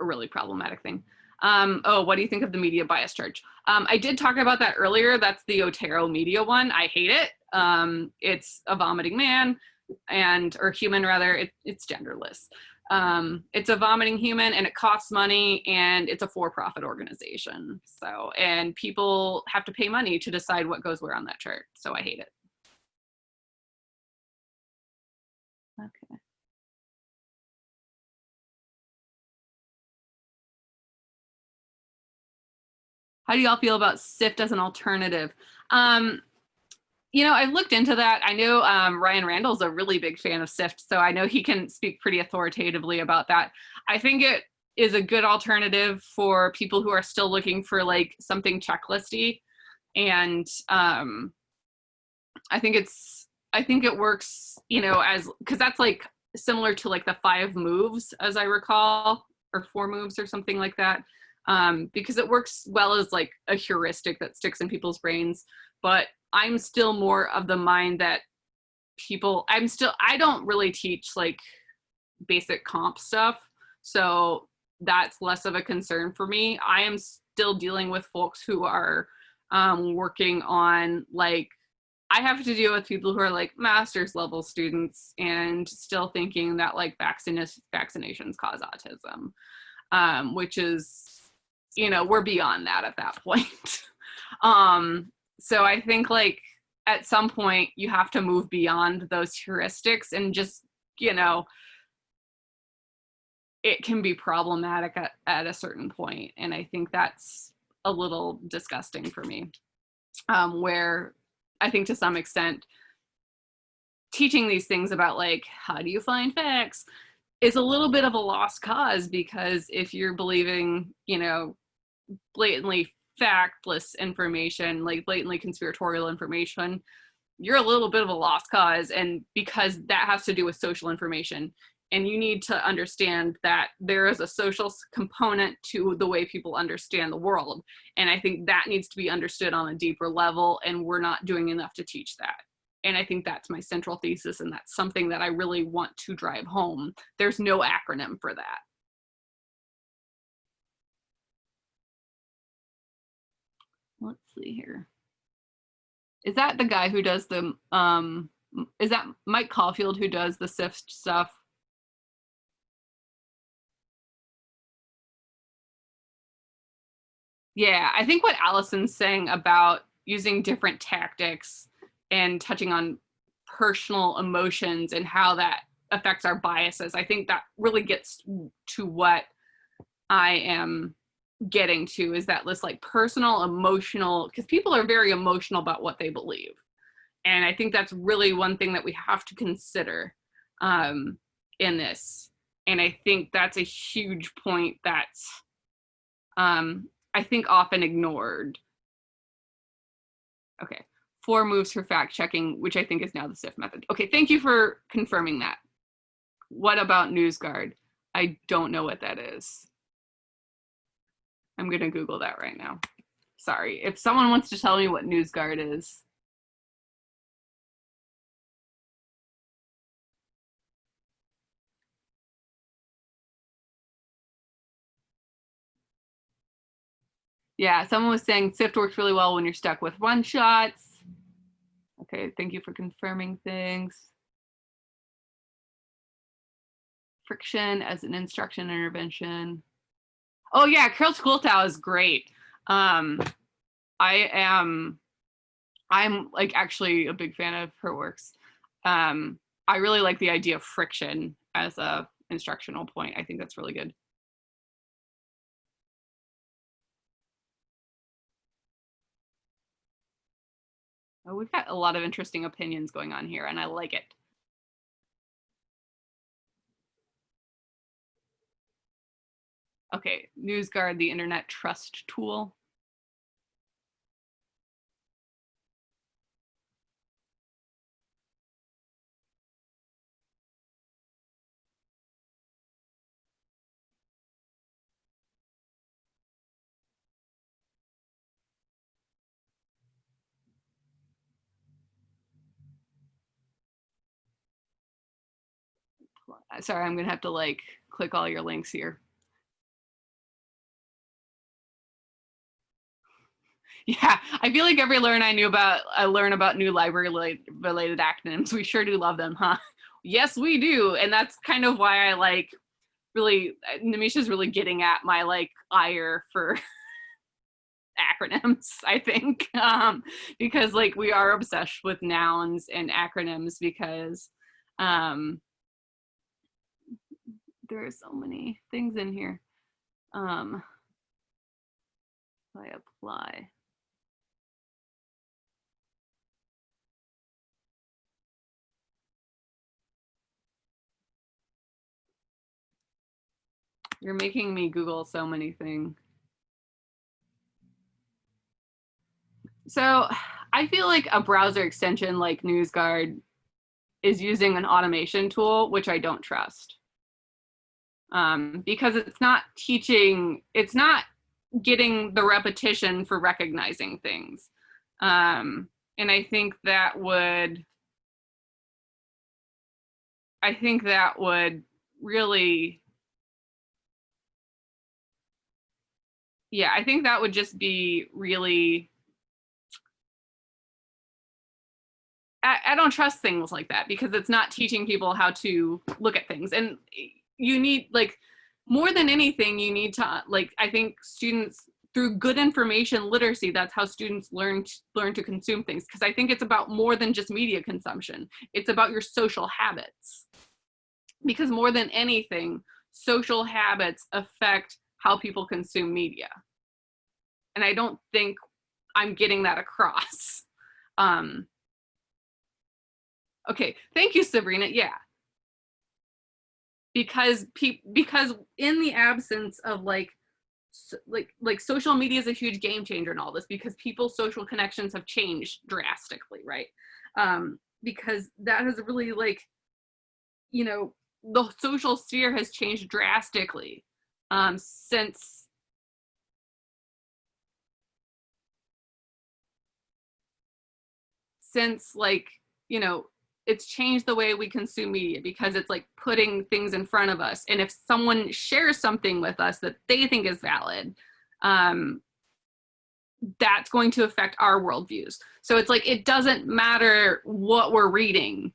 a really problematic thing. Um, oh, what do you think of the media bias charge? Um, I did talk about that earlier. That's the Otero media one. I hate it. Um, it's a vomiting man and, or human rather, it, it's genderless. Um, it's a vomiting human and it costs money and it's a for-profit organization. So, and people have to pay money to decide what goes where on that chart. So I hate it. Okay. How do y'all feel about SIFT as an alternative? Um, you know, I've looked into that. I know um, Ryan Randall's a really big fan of SIFT, so I know he can speak pretty authoritatively about that. I think it is a good alternative for people who are still looking for like something checklisty. And um, I think it's, I think it works, you know, as, cause that's like similar to like the five moves as I recall, or four moves or something like that. Um, because it works well as like a heuristic that sticks in people's brains. But I'm still more of the mind that people, I'm still, I don't really teach like basic comp stuff. So that's less of a concern for me. I am still dealing with folks who are um, working on like, I have to deal with people who are like master's level students and still thinking that like vaccinations, vaccinations cause autism, um, which is, you know, we're beyond that at that [laughs] point. um, so I think like at some point you have to move beyond those heuristics and just, you know, it can be problematic at, at a certain point. And I think that's a little disgusting for me, um, where I think to some extent, teaching these things about like, how do you find facts is a little bit of a lost cause because if you're believing, you know, blatantly factless information, like blatantly conspiratorial information, you're a little bit of a lost cause. And because that has to do with social information, and you need to understand that there is a social component to the way people understand the world. And I think that needs to be understood on a deeper level, and we're not doing enough to teach that. And I think that's my central thesis, and that's something that I really want to drive home. There's no acronym for that. Let's see here. Is that the guy who does the, um, is that Mike Caulfield who does the SIFT stuff? Yeah, I think what Allison's saying about using different tactics and touching on personal emotions and how that affects our biases, I think that really gets to what I am getting to is that this like personal emotional because people are very emotional about what they believe. And i think that's really one thing that we have to consider um in this. And i think that's a huge point that's um i think often ignored. Okay four moves for fact checking which i think is now the SIFT method. Okay thank you for confirming that. What about NewsGuard? I don't know what that is. I'm gonna Google that right now. Sorry, if someone wants to tell me what NewsGuard is. Yeah, someone was saying Sift works really well when you're stuck with one shots. Okay, thank you for confirming things. Friction as an instruction intervention. Oh yeah, Carol Schooltow is great. Um, I am, I'm like actually a big fan of her works. Um, I really like the idea of friction as a instructional point. I think that's really good. Oh, we've got a lot of interesting opinions going on here and I like it. Okay, NewsGuard, the internet trust tool. Sorry, I'm gonna have to like click all your links here. Yeah, I feel like every learn I knew about, I learn about new library related acronyms. We sure do love them, huh? Yes, we do. And that's kind of why I like really, uh, Nimisha's really getting at my like ire for [laughs] acronyms, I think, [laughs] um, because like we are obsessed with nouns and acronyms because um, there are so many things in here. Um, I apply. You're making me Google so many things. So I feel like a browser extension like NewsGuard is using an automation tool, which I don't trust. Um, because it's not teaching, it's not getting the repetition for recognizing things. Um, and I think that would, I think that would really yeah, I think that would just be really, I, I don't trust things like that because it's not teaching people how to look at things. And you need like, more than anything, you need to uh, like, I think students through good information literacy, that's how students learn to, learn to consume things. Because I think it's about more than just media consumption. It's about your social habits. Because more than anything, social habits affect how people consume media. And I don't think I'm getting that across. [laughs] Um, okay, thank you, Sabrina. Yeah. Because pe because in the absence of like like like social media is a huge game changer in all this because people's social connections have changed drastically, right? Um, because that has really like, you know, the social sphere has changed drastically um, since since like you know it's changed the way we consume media because it's like putting things in front of us. And if someone shares something with us that they think is valid um, that's going to affect our worldviews. So it's like it doesn't matter what we're reading.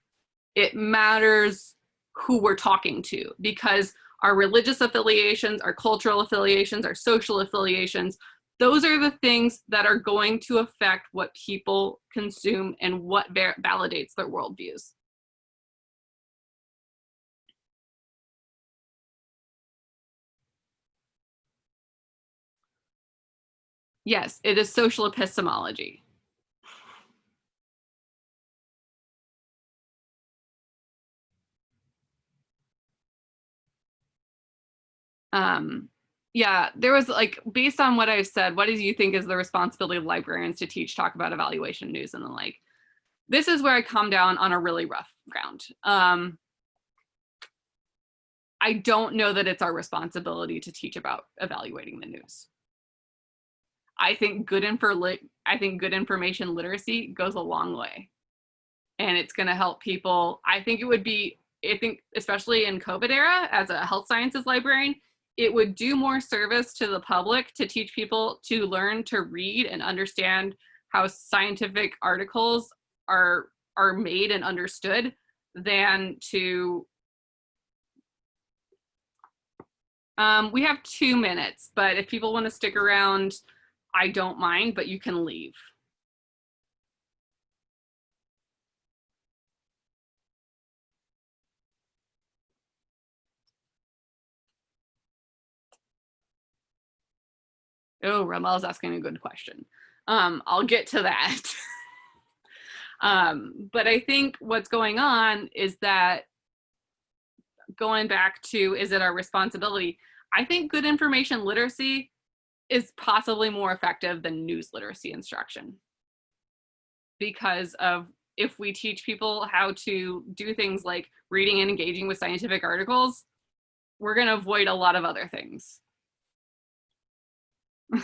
It matters who we're talking to because our religious affiliations, our cultural affiliations, our social affiliations, those are the things that are going to affect what people consume and what validates their worldviews. Yes, it is social epistemology. Um, yeah, there was like, based on what I've said, what do you think is the responsibility of librarians to teach, talk about evaluation news and the like? This is where I come down on a really rough ground. Um, I don't know that it's our responsibility to teach about evaluating the news. I think good info I think good information literacy goes a long way. And it's going to help people. I think it would be I think especially in COVID era as a health sciences librarian, it would do more service to the public to teach people to learn to read and understand how scientific articles are are made and understood than to um, we have two minutes, but if people want to stick around, I don't mind, but you can leave. Oh, Ramel's asking a good question. Um, I'll get to that. [laughs] um, but I think what's going on is that going back to is it our responsibility? I think good information literacy is possibly more effective than news literacy instruction because of if we teach people how to do things like reading and engaging with scientific articles, we're going to avoid a lot of other things. [laughs]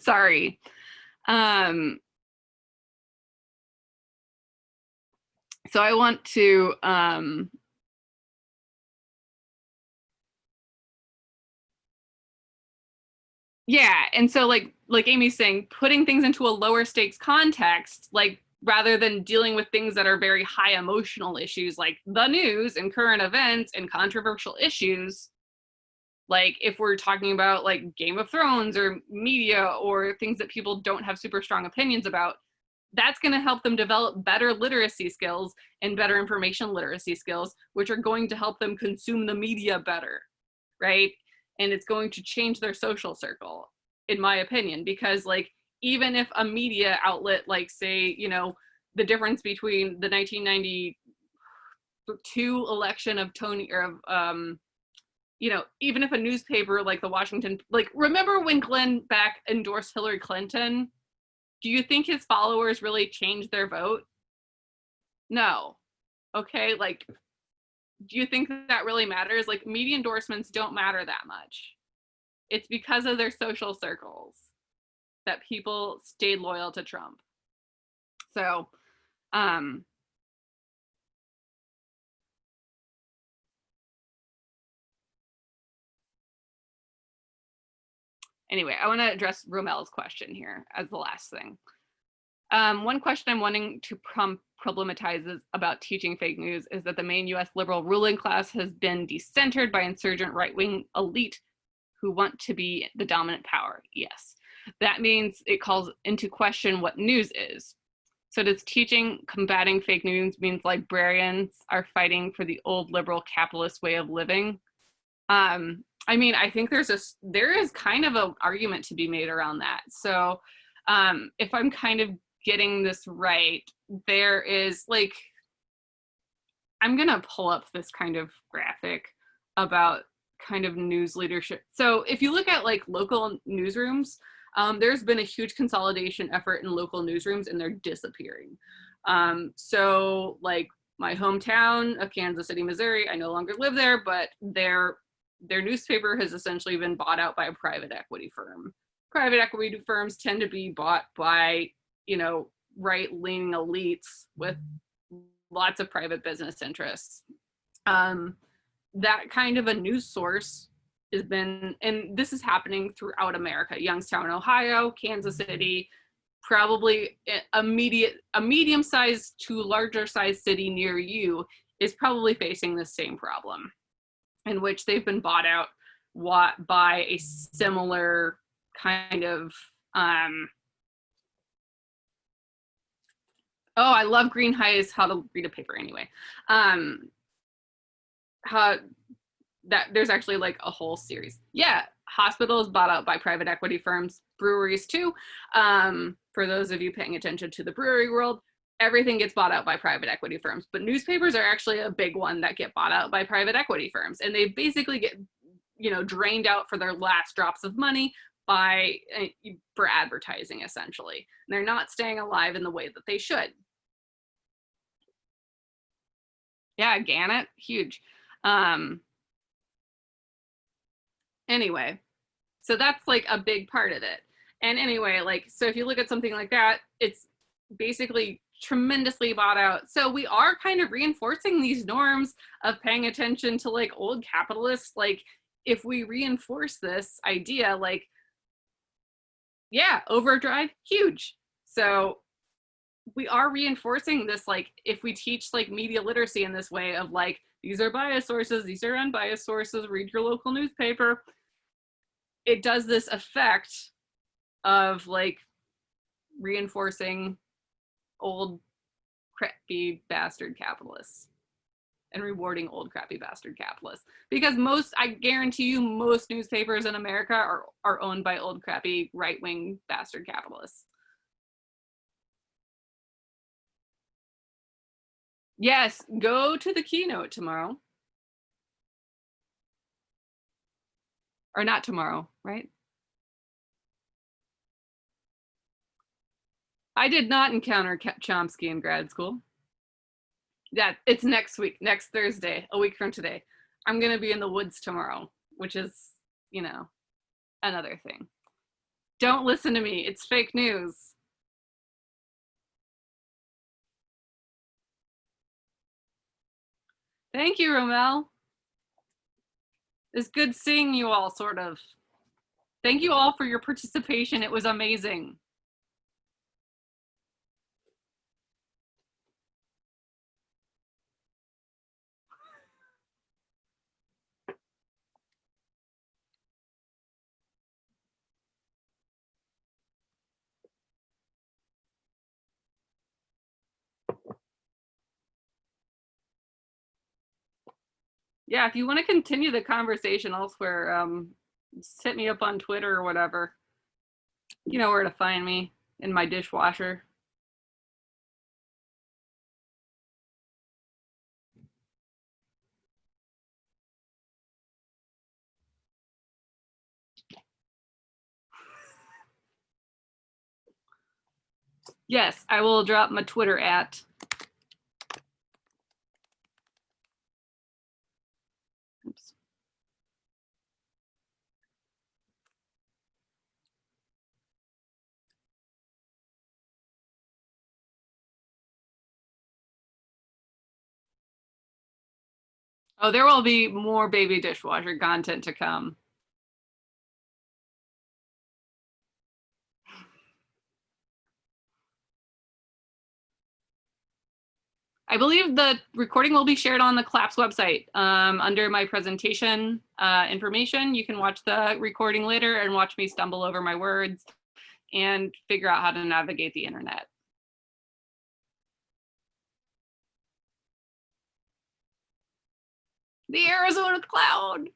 Sorry. Um, so I want to um, yeah and so like like amy's saying putting things into a lower stakes context like rather than dealing with things that are very high emotional issues like the news and current events and controversial issues. Like if we're talking about like game of thrones or media or things that people don't have super strong opinions about that's going to help them develop better literacy skills and better information literacy skills which are going to help them consume the media better right? And it's going to change their social circle in my opinion because like even if a media outlet like say you know the difference between the 1992 election of tony or of um you know even if a newspaper like the washington like remember when glenn beck endorsed hillary clinton do you think his followers really changed their vote no okay like do you think that really matters? Like media endorsements don't matter that much. It's because of their social circles that people stayed loyal to Trump. So, um, anyway, I want to address Romel's question here as the last thing. Um, one question I'm wanting to prompt problematizes about teaching fake news is that the main US liberal ruling class has been decentered by insurgent right-wing elite who want to be the dominant power. Yes, that means it calls into question what news is. So does teaching combating fake news means librarians are fighting for the old liberal capitalist way of living? Um, I mean, I think there's a, there is kind of an argument to be made around that. So um, if I'm kind of getting this right, there is like, I'm gonna pull up this kind of graphic about kind of news leadership. So if you look at like local newsrooms, um, there's been a huge consolidation effort in local newsrooms and they're disappearing. Um, so like my hometown of Kansas City, Missouri, I no longer live there, but their their newspaper has essentially been bought out by a private equity firm. Private equity firms tend to be bought by you know, right leaning elites with lots of private business interests. Um, that kind of a news source has been, and this is happening throughout America, Youngstown, Ohio, Kansas City, probably a, medium, a medium sized to larger sized city near you is probably facing the same problem in which they've been bought out by a similar kind of um, Oh, I love Greenhalgh's How to Read a Paper anyway. Um, how that there's actually like a whole series. Yeah, hospitals bought out by private equity firms, breweries too. Um, for those of you paying attention to the brewery world, everything gets bought out by private equity firms, but newspapers are actually a big one that get bought out by private equity firms. And they basically get, you know, drained out for their last drops of money by uh, for advertising essentially. And they're not staying alive in the way that they should. Yeah, Gannett, huge. Um, anyway, so that's like a big part of it. And anyway, like, so if you look at something like that, it's basically tremendously bought out. So we are kind of reinforcing these norms of paying attention to like old capitalists. Like if we reinforce this idea, like, yeah, overdrive, huge. So we are reinforcing this, like if we teach like media literacy in this way of like, these are bias sources, these are unbiased sources, read your local newspaper. It does this effect of like reinforcing old crappy bastard capitalists and rewarding old crappy bastard capitalists. Because most i guarantee you most newspapers in america are, are owned by old crappy right-wing bastard capitalists. Yes go to the keynote tomorrow or not tomorrow right I did not encounter Chomsky in grad school. Yeah, it's next week, next Thursday, a week from today. I'm to be in the woods tomorrow, which is, you know, another thing. Don't listen to me. It's fake news. Thank you, Romel. It's good seeing you all, sort of. Thank you all for your participation. It was amazing. Yeah, if you want to continue the conversation elsewhere, um, just hit me up on Twitter or whatever. You know where to find me in my dishwasher. Yes, I will drop my Twitter at Oh, there will be more baby dishwasher content to come. I believe the recording will be shared on the CLAPS website um, under my presentation uh, information. You can watch the recording later and watch me stumble over my words and figure out how to navigate the internet. The Arizona cloud.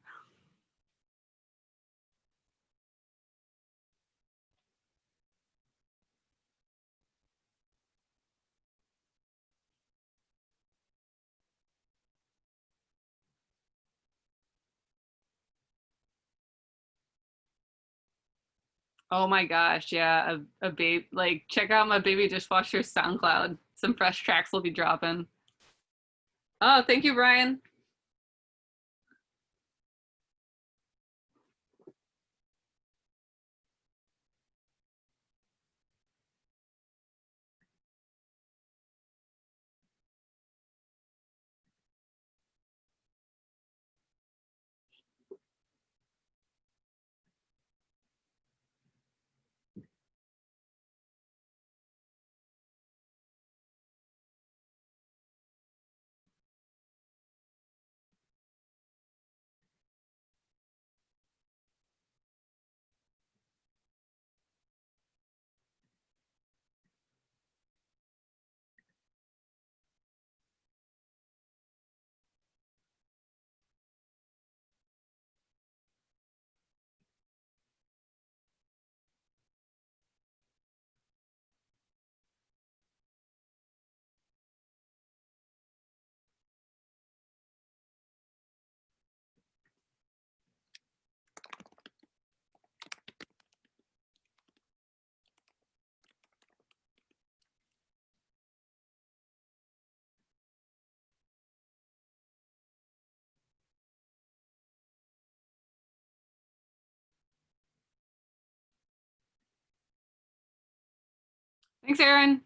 Oh my gosh, yeah, a, a babe, like check out my baby dishwasher SoundCloud. Some fresh tracks will be dropping. Oh, thank you, Brian. Thanks, Aaron.